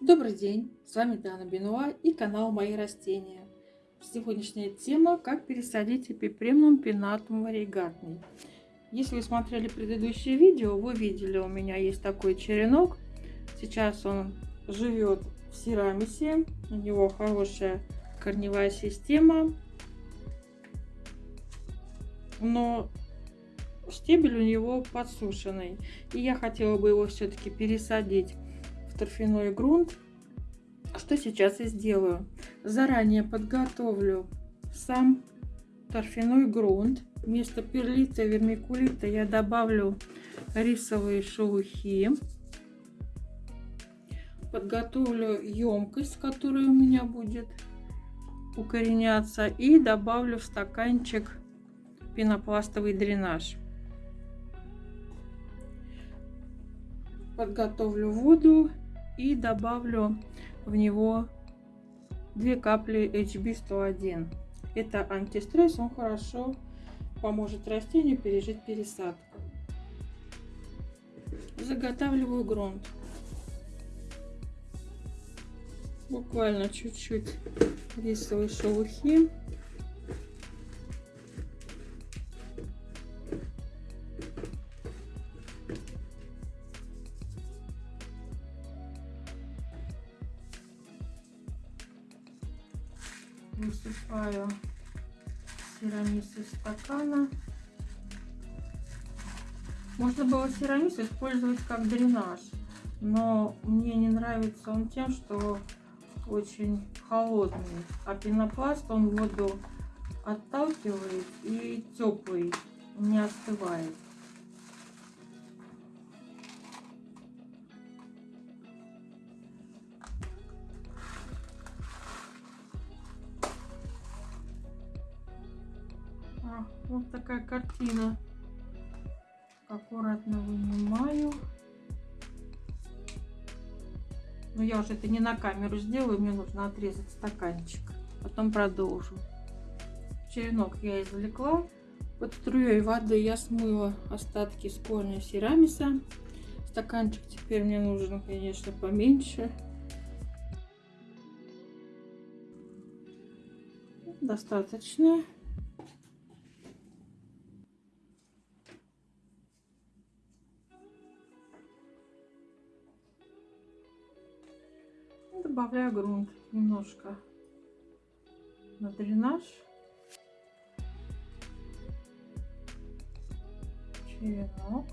Добрый день, с вами Дана Бенуа и канал Мои растения. Сегодняшняя тема как пересадить эпипремнум пинатум варигатный. Если вы смотрели предыдущее видео, вы видели, у меня есть такой черенок. Сейчас он живет в Серамисе, у него хорошая корневая система, но стебель у него подсушенный. И я хотела бы его все-таки пересадить торфяной грунт. Что сейчас я сделаю? Заранее подготовлю сам торфяной грунт. Вместо перлита и вермикулита я добавлю рисовые шелухи. Подготовлю емкость, которая у меня будет укореняться. И добавлю в стаканчик пенопластовый дренаж. Подготовлю воду и добавлю в него 2 капли HB101. Это антистресс, он хорошо поможет растению пережить пересадку. Заготавливаю грунт. Буквально чуть-чуть рисовой шелухи. Высыпаю сирамис из стакана. Можно было сирамис использовать как дренаж, но мне не нравится он тем, что очень холодный, а пенопласт он воду отталкивает и теплый, не остывает. Вот такая картина. Аккуратно вынимаю. Но я уже это не на камеру сделаю, мне нужно отрезать стаканчик. Потом продолжу. Черенок я извлекла. Под струей воды я смыла остатки с корня серамиса. Стаканчик теперь мне нужен, конечно, поменьше. Достаточно. Добавляю грунт немножко на дренаж. Черенок.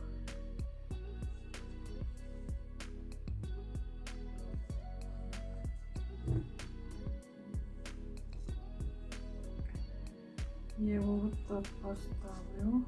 Я его вот так поставлю.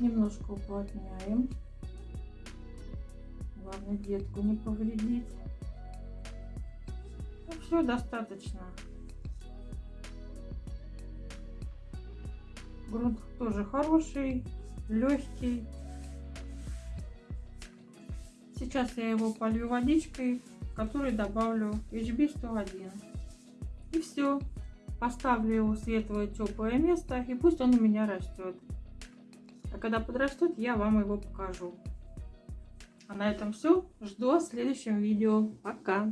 Немножко уплотняем. Главное детку не повредить. Ну, все достаточно. Грунт тоже хороший, легкий. Сейчас я его полью водичкой, в которой добавлю HB101. И все. Поставлю его светлое теплое место и пусть он у меня растет. Когда подрастет, я вам его покажу. А на этом все. Жду в следующем видео. Пока!